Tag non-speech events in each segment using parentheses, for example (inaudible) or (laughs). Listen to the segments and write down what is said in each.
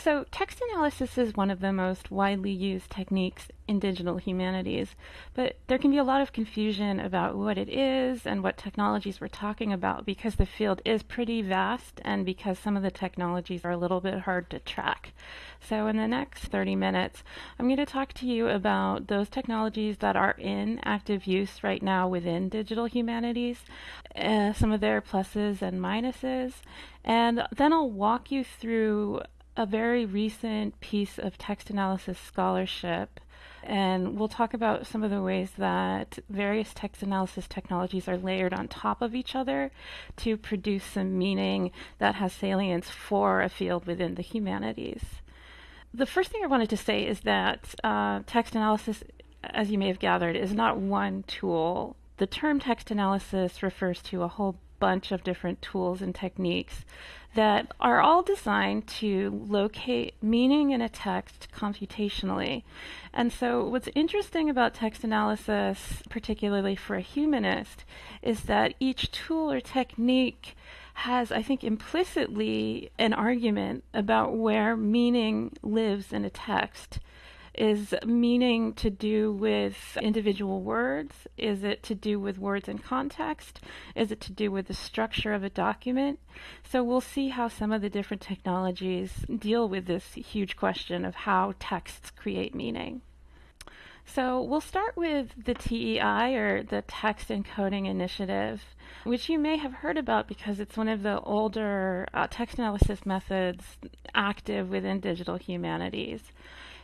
So, text analysis is one of the most widely used techniques in digital humanities, but there can be a lot of confusion about what it is and what technologies we're talking about because the field is pretty vast and because some of the technologies are a little bit hard to track. So, in the next 30 minutes, I'm going to talk to you about those technologies that are in active use right now within digital humanities, uh, some of their pluses and minuses, and then I'll walk you through a very recent piece of text analysis scholarship. And we'll talk about some of the ways that various text analysis technologies are layered on top of each other to produce some meaning that has salience for a field within the humanities. The first thing I wanted to say is that uh, text analysis, as you may have gathered, is not one tool. The term text analysis refers to a whole bunch of different tools and techniques that are all designed to locate meaning in a text computationally. And so, what's interesting about text analysis, particularly for a humanist, is that each tool or technique has, I think, implicitly an argument about where meaning lives in a text. Is meaning to do with individual words? Is it to do with words in context? Is it to do with the structure of a document? So we'll see how some of the different technologies deal with this huge question of how texts create meaning. So we'll start with the TEI, or the Text Encoding Initiative, which you may have heard about because it's one of the older uh, text analysis methods active within digital humanities.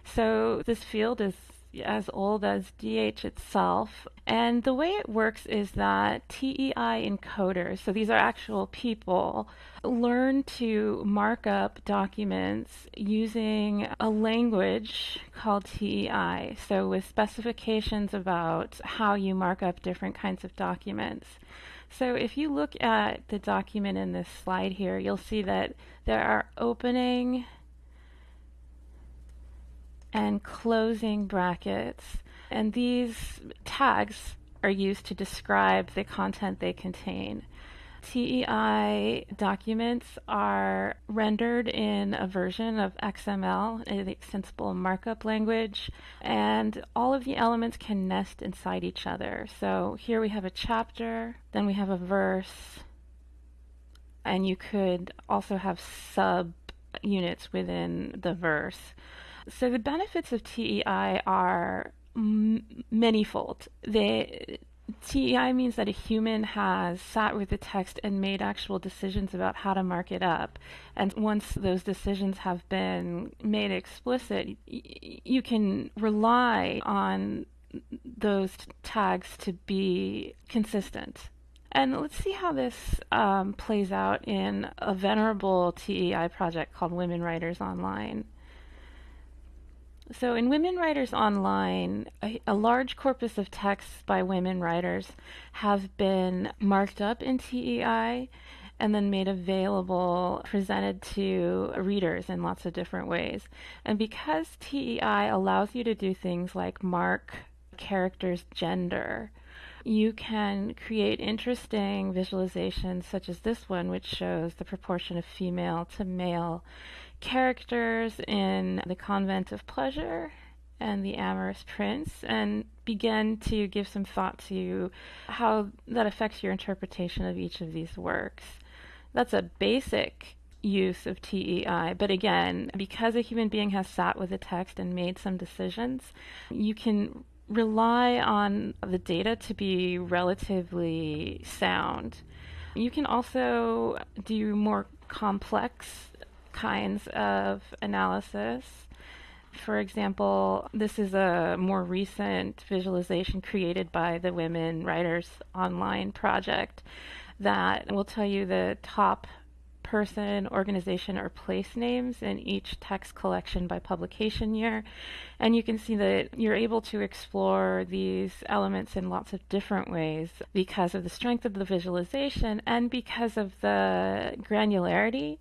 So this field is as old as DH itself. And the way it works is that TEI encoders, so these are actual people, learn to mark up documents using a language called TEI. So with specifications about how you mark up different kinds of documents. So if you look at the document in this slide here, you'll see that there are opening and closing brackets. And these tags are used to describe the content they contain. TEI documents are rendered in a version of XML, the extensible markup language, and all of the elements can nest inside each other. So here we have a chapter, then we have a verse, and you could also have sub units within the verse. So the benefits of TEI are m- manyfold. They TEI means that a human has sat with the text and made actual decisions about how to mark it up. And once those decisions have been made explicit, y- you can rely on those t- tags to be consistent. And let's see how this um, plays out in a venerable TEI project called Women Writers Online. So, in Women Writers Online, a, a, large corpus of texts by women writers have been marked up in TEI and then made available, presented to readers in lots of different ways. And because TEI allows you to do things like mark characters' gender, you can create interesting visualizations, such as this one, which shows the proportion of female to male characters in The Convent of Pleasure and The Amorous Prince and begin to give some thought to how that affects your interpretation of each of these works. That's a basic use of TEI, but again, because a human being has sat with a text and made some decisions, you can rely on the data to be relatively sound. You can also do more complex kinds of analysis. For example, this is a more recent visualization created by the Women Writers Online project that will tell you the top person, organization, or place names in each text collection by publication year. And you can see that you're able to explore these elements in lots of different ways because of the strength of the visualization and because of the granularity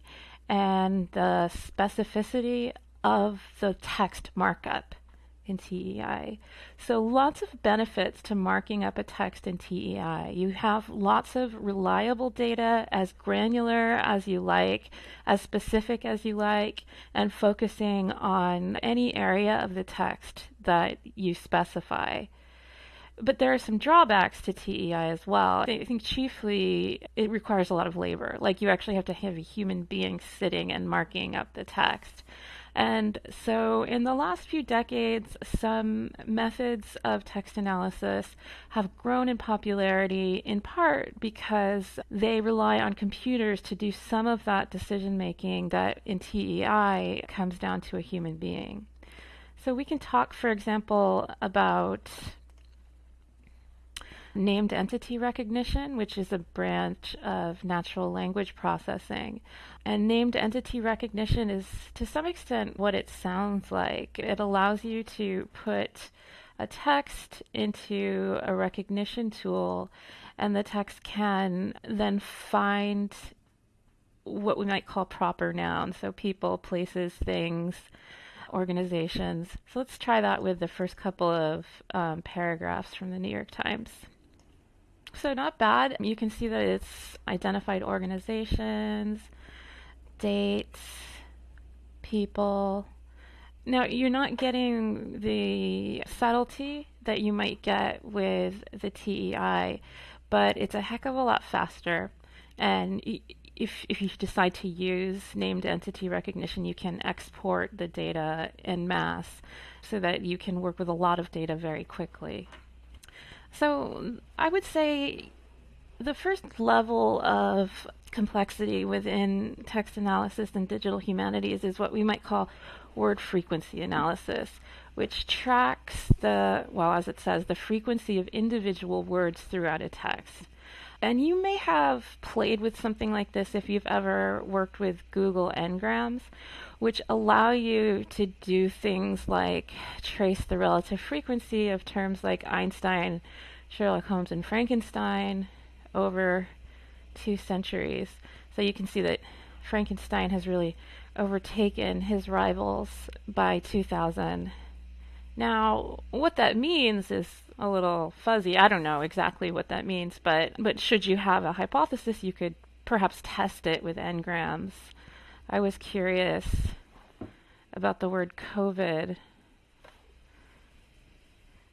and the specificity of the text markup in TEI. So, lots of benefits to marking up a text in TEI. You have lots of reliable data, as granular as you like, as specific as you like, and focusing on any area of the text that you specify. But there are some drawbacks to TEI as well. I think chiefly it requires a lot of labor. Like you actually have to have a human being sitting and marking up the text. And so, in the last few decades, some methods of text analysis have grown in popularity in part because they rely on computers to do some of that decision making that in TEI comes down to a human being. So, we can talk, for example, about named entity recognition, which is a branch of natural language processing. And named entity recognition is to some extent what it sounds like. It allows you to put a text into a recognition tool, and the text can then find what we might call proper nouns, so people, places, things, organizations. So let's try that with the first couple of um, paragraphs from the New York Times. So, not bad. You can see that it's identified organizations, dates, people. Now, you're not getting the subtlety that you might get with the TEI, but it's a heck of a lot faster. And if, if you decide to use named entity recognition, you can export the data in mass so that you can work with a lot of data very quickly. So I would say the first level of complexity within text analysis and digital humanities is what we might call word frequency analysis, which tracks the, well, as it says, the frequency of individual words throughout a text. And you may have played with something like this if you've ever worked with Google Ngrams, which allow you to do things like trace the relative frequency of terms like Einstein, Sherlock Holmes, and Frankenstein over two centuries. So you can see that Frankenstein has really overtaken his rivals by 2000. Now, what that means is a little fuzzy. I don't know exactly what that means, but but should you have a hypothesis, you could perhaps test it with n-grams. I was curious about the word COVID.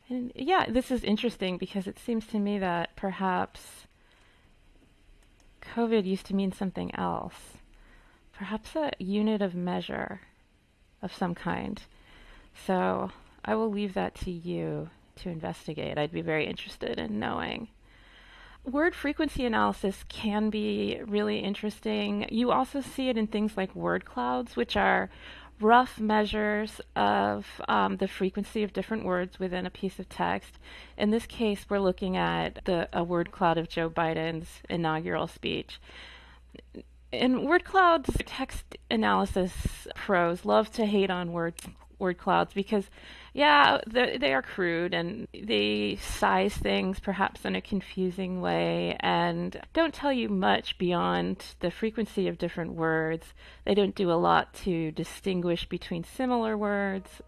And yeah, this is interesting because it seems to me that perhaps COVID used to mean something else. Perhaps a unit of measure of some kind. So I will leave that to you to investigate. I'd be very interested in knowing. Word frequency analysis can be really interesting. You also see it in things like word clouds, which are rough measures of um, the frequency of different words within a piece of text. In this case, we're looking at the, a word cloud of Joe Biden's inaugural speech. In word clouds, text analysis pros love to hate on word word clouds because yeah, they are crude and they size things perhaps in a confusing way and don't tell you much beyond the frequency of different words. They don't do a lot to distinguish between similar words.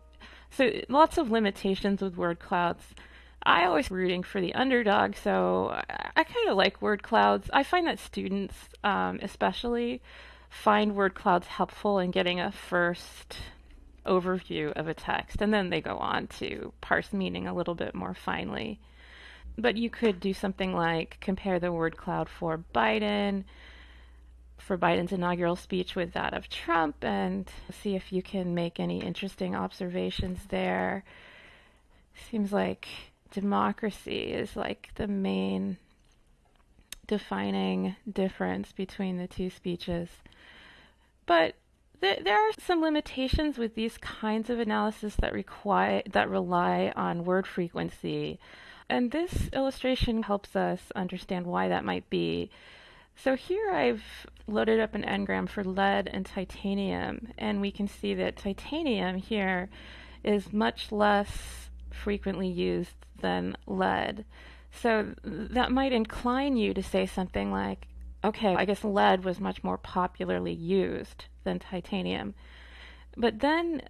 So lots of limitations with word clouds. I always rooting for the underdog, so I, kind of like word clouds. I find that students, um, especially, find word clouds helpful in getting a first overview of a text, and then they go on to parse meaning a little bit more finely. But you could do something like compare the word cloud for Biden, for Biden's inaugural speech with that of Trump, and see if you can make any interesting observations there. Seems like democracy is like the main defining difference between the two speeches. But there are some limitations with these kinds of analysis that require that rely on word frequency. And this illustration helps us understand why that might be. So here I've loaded up an ngram for lead and titanium, and we can see that titanium here is much less frequently used than lead. So that might incline you to say something like, okay, I guess lead was much more popularly used than titanium. But then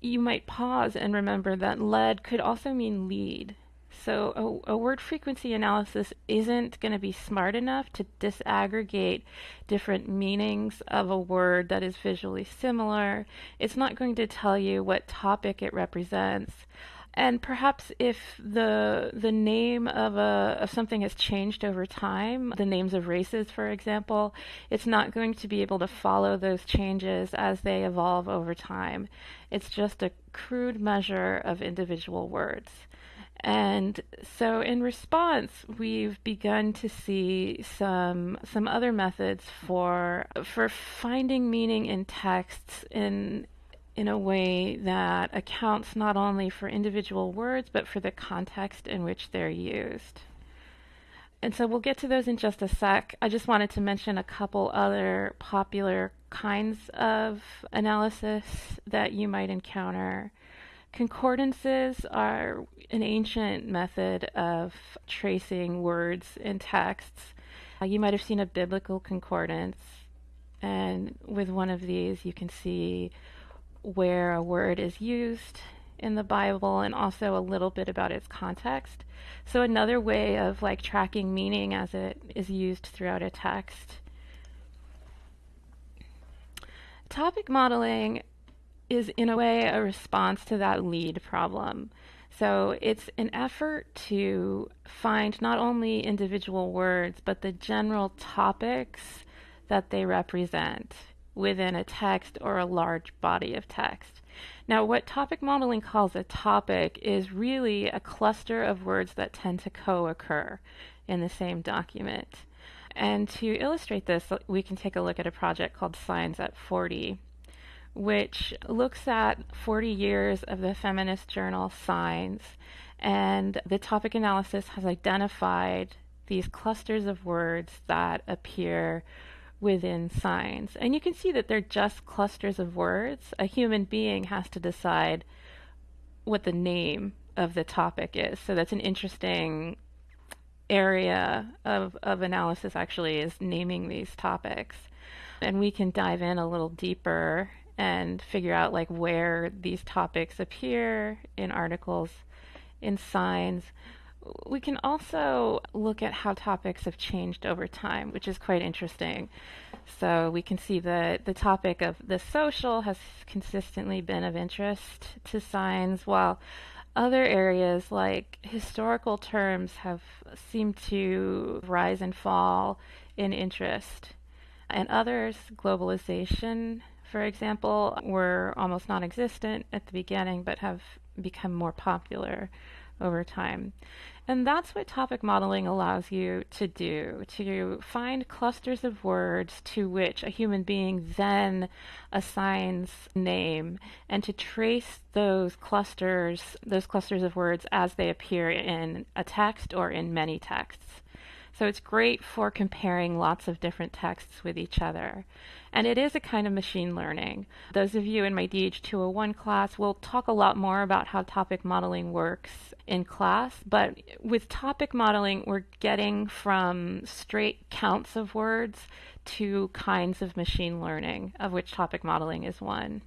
you might pause and remember that lead could also mean lead. So a, a, word frequency analysis isn't going to be smart enough to disaggregate different meanings of a word that is visually similar. It's not going to tell you what topic it represents. And perhaps if the the name of a of something has changed over time, the names of races, for example, it's not going to be able to follow those changes as they evolve over time. It's just a crude measure of individual words. And so in response, we've begun to see some some other methods for for finding meaning in texts in in a way that accounts not only for individual words but for the context in which they're used. And so we'll get to those in just a sec. I just wanted to mention a couple other popular kinds of analysis that you might encounter. Concordances are an ancient method of tracing words in texts. Uh, you might have seen a biblical concordance, and with one of these, you can see where a word is used in the Bible and also a little bit about its context. So, another way of like tracking meaning as it is used throughout a text. Topic modeling is in a way a response to that lead problem. So it's an effort to find not only individual words, but the general topics that they represent within a text or a large body of text. Now, what topic modeling calls a topic is really a cluster of words that tend to co occur in the same document. And to illustrate this, we can take a look at a project called Signs at 40 which looks at 40 years of the feminist journal Signs. And the topic analysis has identified these clusters of words that appear within signs. And you can see that they're just clusters of words. A human being has to decide what the name of the topic is. So that's an interesting area of, of analysis actually is naming these topics. And we can dive in a little deeper and figure out like where these topics appear in articles, in signs. We can also look at how topics have changed over time, which is quite interesting. So we can see that the topic of the social has consistently been of interest to signs, while other areas like historical terms have seemed to rise and fall in interest. And others, globalization for example, were almost non existent at the beginning but have become more popular over time. And that's what topic modeling allows you to do to find clusters of words to which a human being then assigns name and to trace those clusters, those clusters of words as they appear in a text or in many texts. So it's great for comparing lots of different texts with each other. And it is a kind of machine learning. Those of you in my DH201 class will talk a lot more about how topic modeling works in class, but with topic modeling, we're getting from straight counts of words to kinds of machine learning, of which topic modeling is one.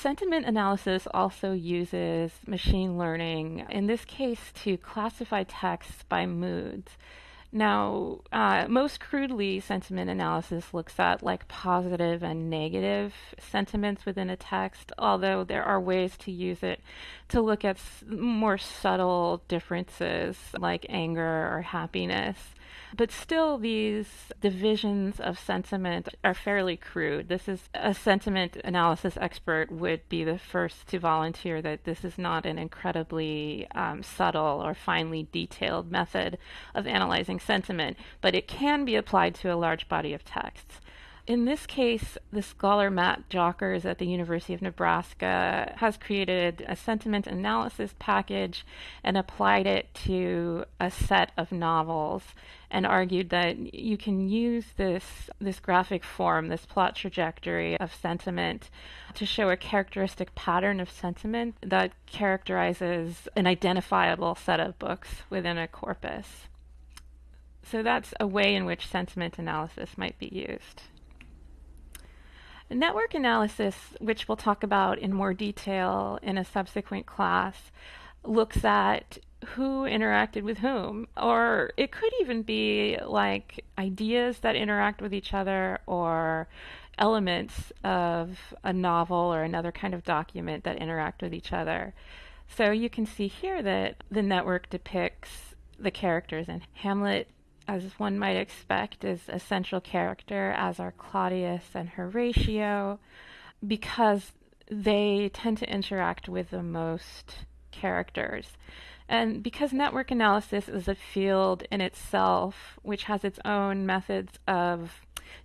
Sentiment analysis also uses machine learning, in this case, to classify texts by moods. Now, uh, most crudely, sentiment analysis looks at like positive and negative sentiments within a text, although there are ways to use it to look at more subtle differences like anger or happiness. But still, these divisions of sentiment are fairly crude. This is a sentiment analysis expert would be the first to volunteer that this is not an incredibly um, subtle or finely detailed method of analyzing sentiment, but it can be applied to a large body of texts in this case, the scholar Matt Jockers at the University of Nebraska has created a sentiment analysis package and applied it to a set of novels and argued that you can use this this graphic form, this plot trajectory of sentiment to show a characteristic pattern of sentiment that characterizes an identifiable set of books within a corpus. So that's a way in which sentiment analysis might be used. Network analysis, which we'll talk about in more detail in a subsequent class, looks at who interacted with whom. Or it could even be like ideas that interact with each other or elements of a novel or another kind of document that interact with each other. So you can see here that the network depicts the characters, in Hamlet, as one might expect, is a central character, as are Claudius and Horatio, because they tend to interact with the most characters. And because network analysis is a field in itself, which has its own methods of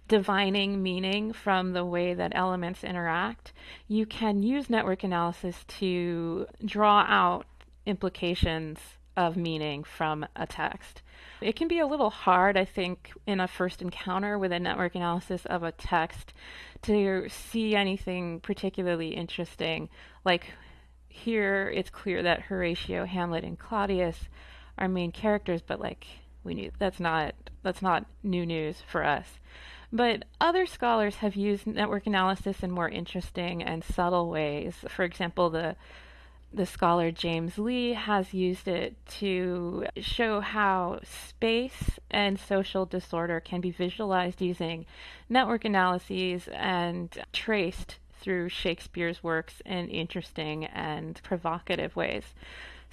divining meaning from the way that elements interact, you can use network analysis to draw out implications of meaning from a text. It can be a little hard, I think, in a first encounter with a network analysis of a text to see anything particularly interesting, like here it's clear that Horatio, Hamlet, and Claudius are main characters, but like we knew that's not that's not new news for us. But other scholars have used network analysis in more interesting and subtle ways. For example, the the scholar James Lee has used it to show how space and social disorder can be visualized using network analyses and traced through Shakespeare's works in interesting and provocative ways.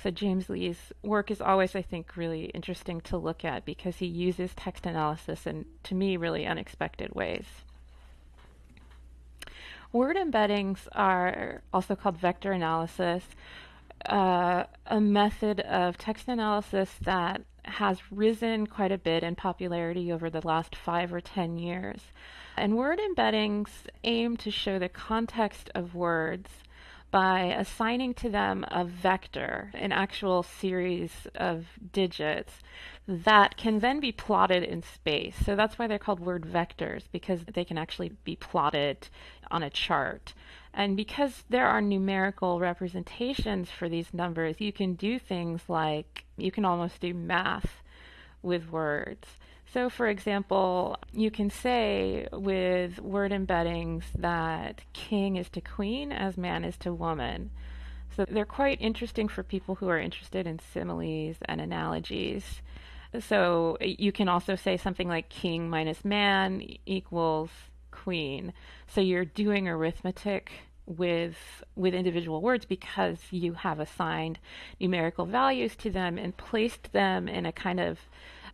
So James Lee's work is always, I think, really interesting to look at because he uses text analysis in, to me, really unexpected ways. Word embeddings are also called vector analysis, uh, a method of text analysis that has risen quite a bit in popularity over the last five or ten years. And word embeddings aim to show the context of words by assigning to them a vector, an actual series of digits that can then be plotted in space. So that's why they're called word vectors, because they can actually be plotted on a chart. And because there are numerical representations for these numbers, you can do things like you can almost do math with words. So, for example, you can say with word embeddings that king is to queen as man is to woman. So, they're quite interesting for people who are interested in similes and analogies. So, you can also say something like king minus man equals queen. So, you're doing arithmetic with with individual words because you have assigned numerical values to them and placed them in a kind of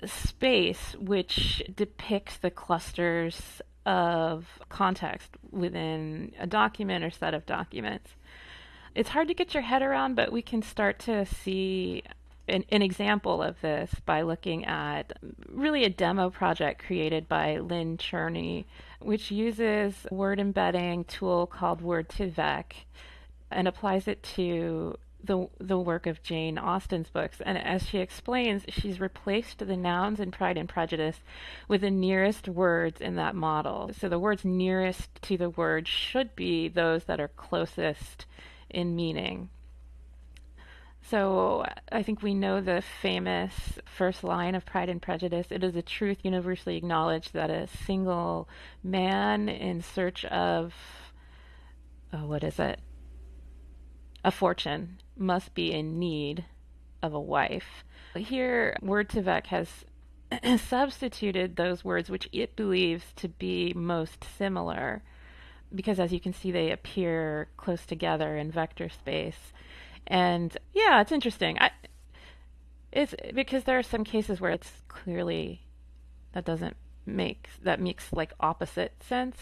space which depicts the clusters of context within a document or set of documents. It's hard to get your head around, but we can start to see an, an, example of this by looking at really a demo project created by Lynn Cherny, which uses a word embedding tool called Word2Vec and applies it to the the work of Jane Austen's books. And as she explains, she's replaced the nouns in Pride and Prejudice with the nearest words in that model. So the words nearest to the word should be those that are closest in meaning. So I think we know the famous first line of Pride and Prejudice. It is a truth universally acknowledged that a single man in search of, oh, what is it? A fortune must be in need of a wife. Here, Word2Vec has (clears throat) substituted those words which it believes to be most similar because as you can see they appear close together in vector space. And yeah it's interesting. I, it's because there are some cases where it's clearly that doesn't make that makes like opposite sense.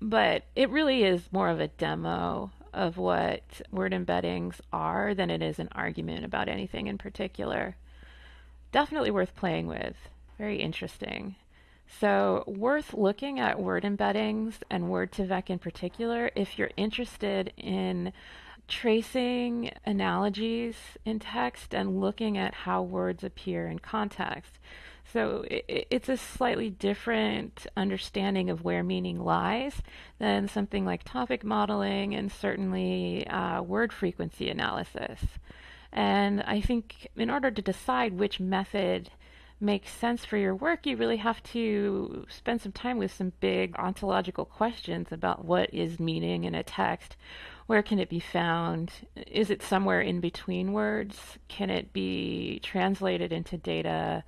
But it really is more of a demo of what word embeddings are than it is an argument about anything in particular. Definitely worth playing with. Very interesting. So, worth looking at word embeddings and Word2Vec in particular if you're interested in tracing analogies in text and looking at how words appear in context. So it, it's a slightly different understanding of where meaning lies than something like topic modeling and certainly uh, word frequency analysis. And I think in order to decide which method makes sense for your work, you really have to spend some time with some big ontological questions about what is meaning in a text. Where can it be found? Is it somewhere in between words? Can it be translated into data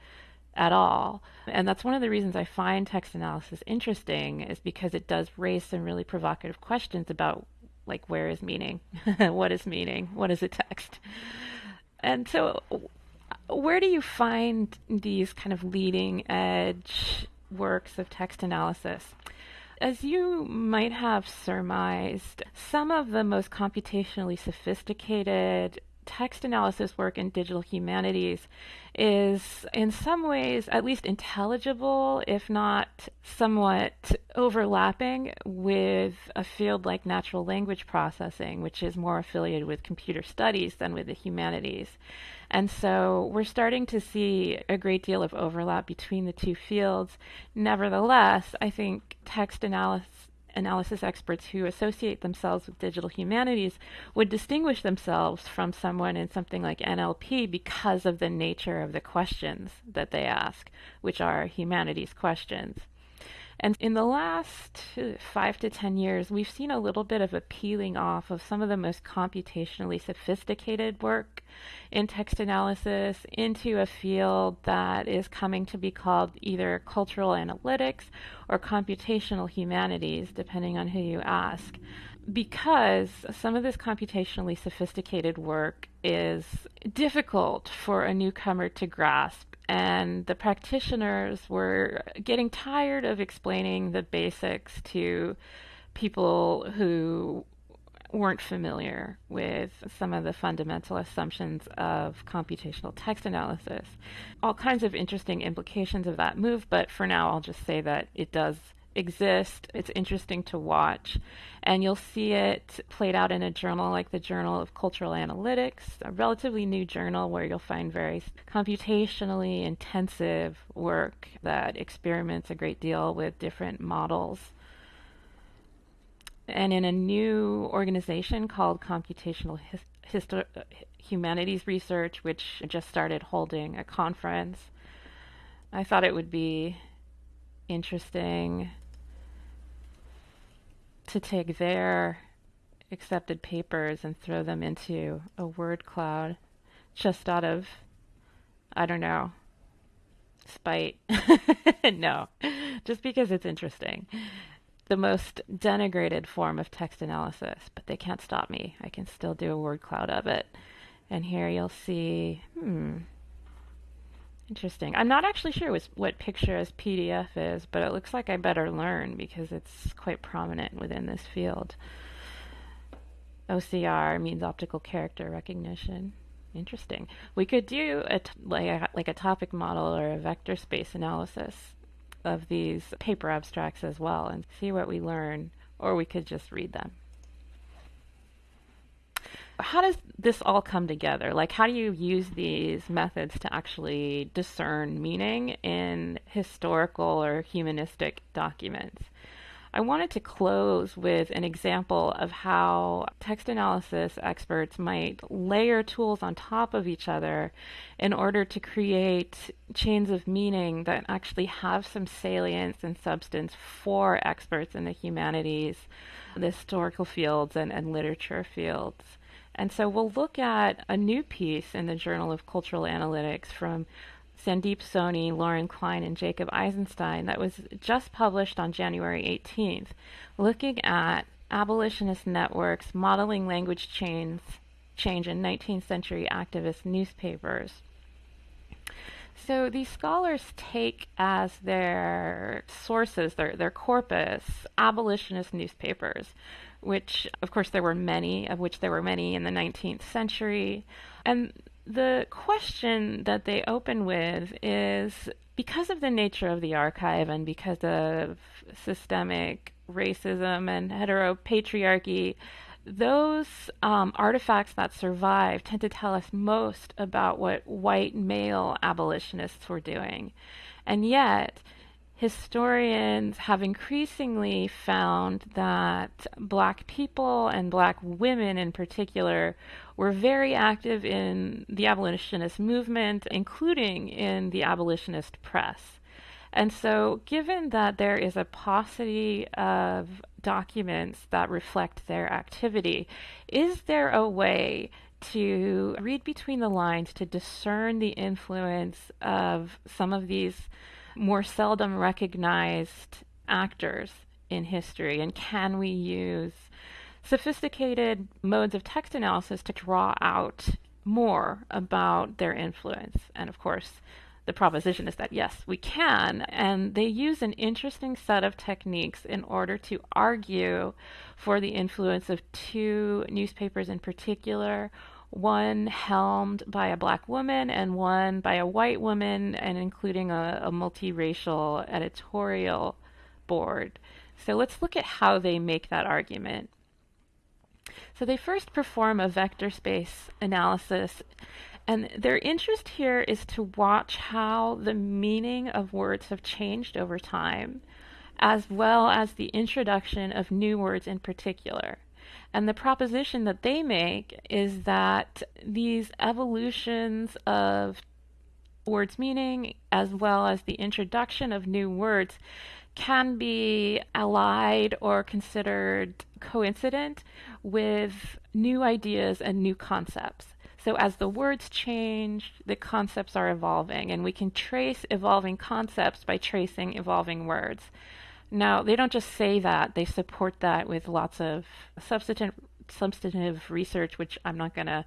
at all? And that's one of the reasons I find text analysis interesting is because it does raise some really provocative questions about like where is meaning? (laughs) what is meaning? What is a text? And so where do you find these kind of leading edge works of text analysis? As you might have surmised, some of the most computationally sophisticated text analysis work in digital humanities is in some ways at least intelligible, if not somewhat overlapping with a field like natural language processing, which is more affiliated with computer studies than with the humanities. And so we're starting to see a great deal of overlap between the two fields. Nevertheless, I think text analysis analysis experts who associate themselves with digital humanities would distinguish themselves from someone in something like NLP because of the nature of the questions that they ask, which are humanities questions. And in the last uh, five to 10 years, we've seen a little bit of a peeling off of some of the most computationally sophisticated work in text analysis into a field that is coming to be called either cultural analytics or computational humanities, depending on who you ask. Because some of this computationally sophisticated work is difficult for a newcomer to grasp and the practitioners were getting tired of explaining the basics to people who weren't familiar with some of the fundamental assumptions of computational text analysis. All kinds of interesting implications of that move, but for now I'll just say that it does exist. It's interesting to watch. And you'll see it played out in a journal like the Journal of Cultural Analytics, a relatively new journal where you'll find very computationally intensive work that experiments a great deal with different models. And in a new organization called Computational His- Histo- Humanities Research, which just started holding a conference, I thought it would be interesting to take their accepted papers and throw them into a word cloud just out of, I don't know, spite. (laughs) no, just because it's interesting. The most denigrated form of text analysis, but they can't stop me. I can still do a word cloud of it. And here you'll see, hmm, Interesting. I'm not actually sure what picture as PDF is, but it looks like I better learn because it's quite prominent within this field. OCR means optical character recognition. Interesting. We could do a like a, like a topic model or a vector space analysis of these paper abstracts as well and see what we learn, or we could just read them how does this all come together? Like, how do you use these methods to actually discern meaning in historical or humanistic documents? I wanted to close with an example of how text analysis experts might layer tools on top of each other in order to create chains of meaning that actually have some salience and substance for experts in the humanities, the historical fields, and, and literature fields. And so we'll look at a new piece in the Journal of Cultural Analytics from Sandeep Soni, Lauren Klein, and Jacob Eisenstein that was just published on January 18th, looking at abolitionist networks modeling language chains, change in 19th century activist newspapers. So these scholars take as their sources, their, their corpus, abolitionist newspapers, which, of course, there were many, of which there were many in the 19th century. And the question that they open with is because of the nature of the archive and because of systemic racism and heteropatriarchy, those um, artifacts that survive tend to tell us most about what white male abolitionists were doing. And yet, historians have increasingly found that black people and black women in particular were very active in the abolitionist movement, including in the abolitionist press. And so, given that there is a paucity of documents that reflect their activity, is there a way to read between the lines to discern the influence of some of these more seldom recognized actors in history? And can we use sophisticated modes of text analysis to draw out more about their influence? And of course, the proposition is that yes, we can. And they use an interesting set of techniques in order to argue for the influence of two newspapers in particular one helmed by a black woman and one by a white woman, and including a, a multiracial editorial board. So let's look at how they make that argument. So they first perform a vector space analysis, and their interest here is to watch how the meaning of words have changed over time, as well as the introduction of new words in particular. And the proposition that they make is that these evolutions of words' meaning, as well as the introduction of new words, can be allied or considered coincident with new ideas and new concepts. So, as the words change, the concepts are evolving, and we can trace evolving concepts by tracing evolving words. Now, they don't just say that, they support that with lots of substantive, substantive research, which I'm not going to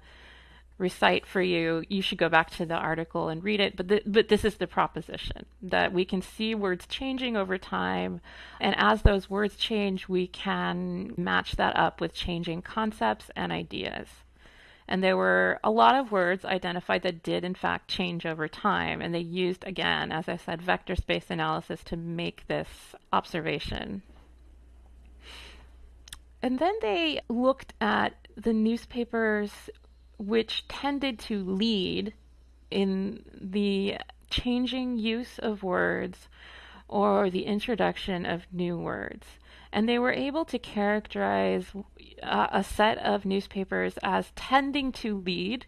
recite for you. You should go back to the article and read it. But, the, but this is the proposition that we can see words changing over time. And as those words change, we can match that up with changing concepts and ideas. And there were a lot of words identified that did, in fact, change over time. And they used, again, as I said, vector space analysis to make this observation. And then they looked at the newspapers which tended to lead in the changing use of words or the introduction of new words. And they were able to characterize uh, a set of newspapers as tending to lead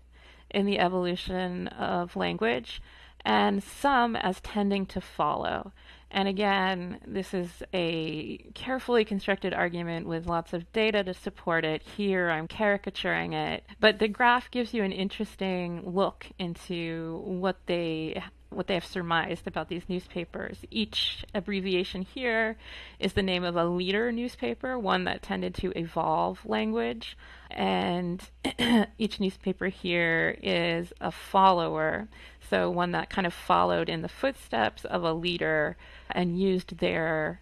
in the evolution of language, and some as tending to follow. And again, this is a carefully constructed argument with lots of data to support it. Here I'm caricaturing it, but the graph gives you an interesting look into what they what they have surmised about these newspapers. Each abbreviation here is the name of a leader newspaper, one that tended to evolve language. And (clears throat) each newspaper here is a follower, so one that kind of followed in the footsteps of a leader and used their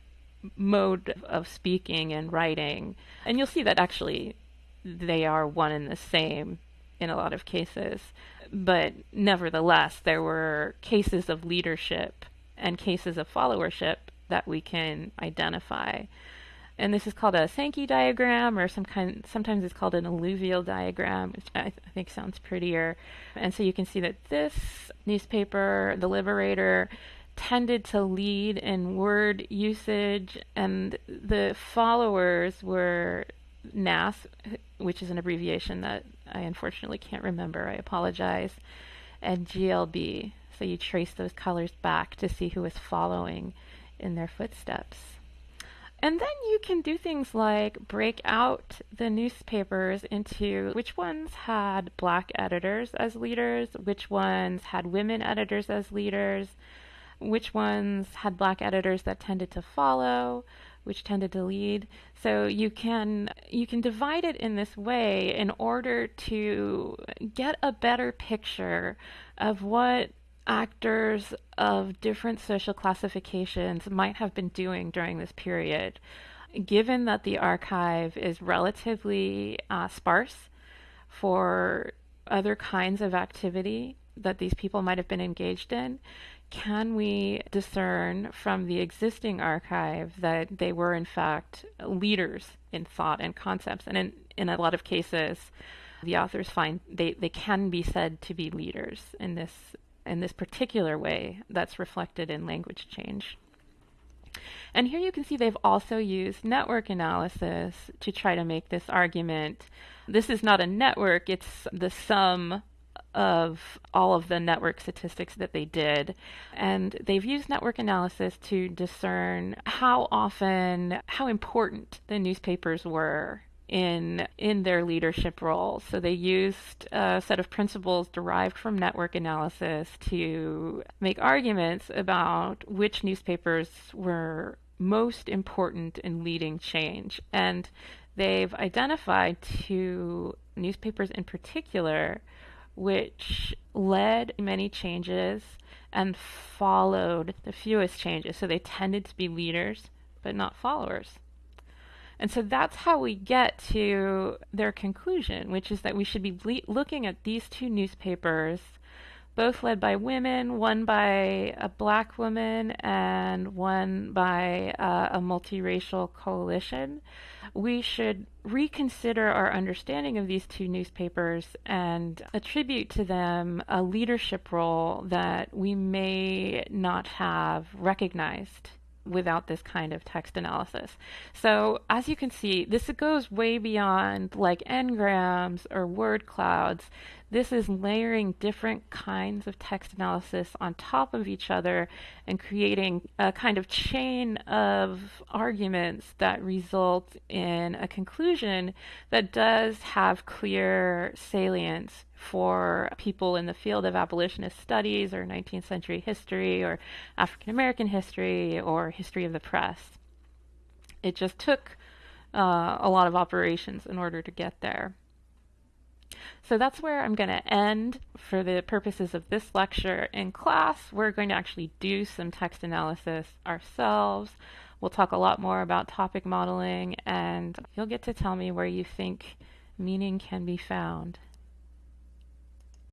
mode of speaking and writing. And you'll see that actually they are one and the same in a lot of cases but nevertheless, there were cases of leadership and cases of followership that we can identify. And this is called a Sankey diagram, or some kind. Sometimes it's called an alluvial diagram, which I, th- I think sounds prettier. And so you can see that this newspaper, The Liberator, tended to lead in word usage, and the followers were NAS, which is an abbreviation that I unfortunately can't remember. I apologize. And GLB. So you trace those colors back to see who is following in their footsteps. And then you can do things like break out the newspapers into which ones had black editors as leaders, which ones had women editors as leaders, which ones had black editors that tended to follow, which tended to lead. So you can you can divide it in this way in order to get a better picture of what actors of different social classifications might have been doing during this period. Given that the archive is relatively uh, sparse for other kinds of activity that these people might have been engaged in, can we discern from the existing archive that they were in fact leaders in thought and concepts? And in, in a lot of cases, the authors find they, they can be said to be leaders in this in this particular way that's reflected in language change. And here you can see they've also used network analysis to try to make this argument. This is not a network, it's the sum of all of the network statistics that they did. And they've used network analysis to discern how often, how important the newspapers were in in their leadership role. So they used a set of principles derived from network analysis to make arguments about which newspapers were most important in leading change. And they've identified two newspapers in particular which led many changes and followed the fewest changes. So they tended to be leaders, but not followers. And so that's how we get to their conclusion, which is that we should be looking at these two newspapers, both led by women, one by a black woman and one by uh, a multiracial coalition. We should reconsider our understanding of these two newspapers and attribute to them a leadership role that we may not have recognized without this kind of text analysis. So as you can see, this goes way beyond like n-grams or word clouds. This is layering different kinds of text analysis on top of each other and creating a kind of chain of arguments that result in a conclusion that does have clear salience for people in the field of abolitionist studies or 19th century history or African American history or history of the press. It just took uh, a lot of operations in order to get there. So that's where I'm going to end for the purposes of this lecture. In class, we're going to actually do some text analysis ourselves. We'll talk a lot more about topic modeling, and you'll get to tell me where you think meaning can be found.